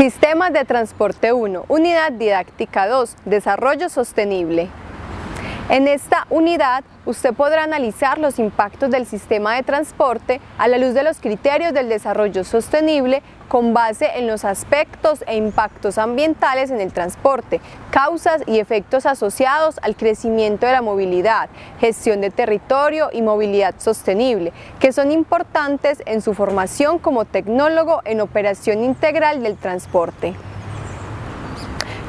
Sistemas de Transporte 1, Unidad Didáctica 2, Desarrollo Sostenible. En esta unidad usted podrá analizar los impactos del sistema de transporte a la luz de los criterios del desarrollo sostenible con base en los aspectos e impactos ambientales en el transporte, causas y efectos asociados al crecimiento de la movilidad, gestión de territorio y movilidad sostenible, que son importantes en su formación como tecnólogo en operación integral del transporte.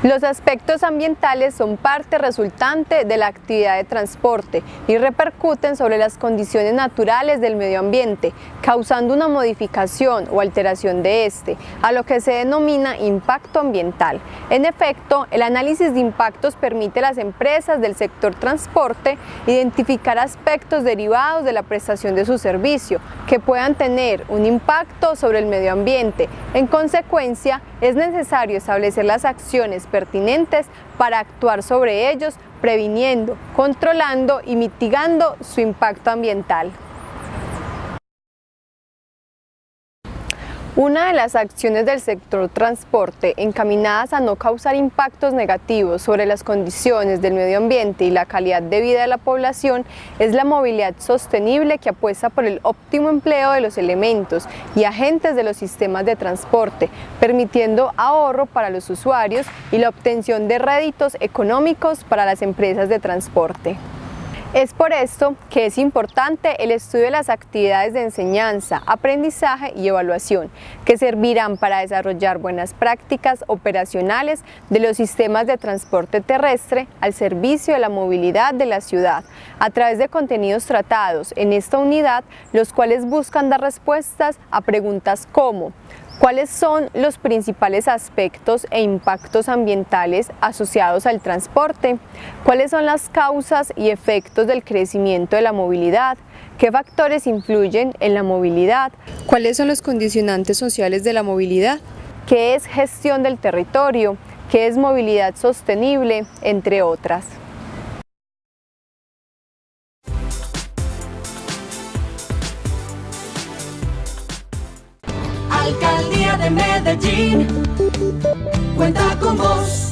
Los aspectos ambientales son parte resultante de la actividad de transporte y repercuten sobre las condiciones naturales del medio ambiente, causando una modificación o alteración de este, a lo que se denomina impacto ambiental. En efecto, el análisis de impactos permite a las empresas del sector transporte identificar aspectos derivados de la prestación de su servicio que puedan tener un impacto sobre el medio ambiente. En consecuencia, es necesario establecer las acciones pertinentes para actuar sobre ellos, previniendo, controlando y mitigando su impacto ambiental. Una de las acciones del sector transporte encaminadas a no causar impactos negativos sobre las condiciones del medio ambiente y la calidad de vida de la población es la movilidad sostenible que apuesta por el óptimo empleo de los elementos y agentes de los sistemas de transporte, permitiendo ahorro para los usuarios y la obtención de réditos económicos para las empresas de transporte. Es por esto que es importante el estudio de las actividades de enseñanza, aprendizaje y evaluación, que servirán para desarrollar buenas prácticas operacionales de los sistemas de transporte terrestre al servicio de la movilidad de la ciudad, a través de contenidos tratados en esta unidad, los cuales buscan dar respuestas a preguntas como ¿Cuáles son los principales aspectos e impactos ambientales asociados al transporte? ¿Cuáles son las causas y efectos del crecimiento de la movilidad? ¿Qué factores influyen en la movilidad? ¿Cuáles son los condicionantes sociales de la movilidad? ¿Qué es gestión del territorio? ¿Qué es movilidad sostenible? Entre otras. Alcaldía de Medellín cuenta con vos.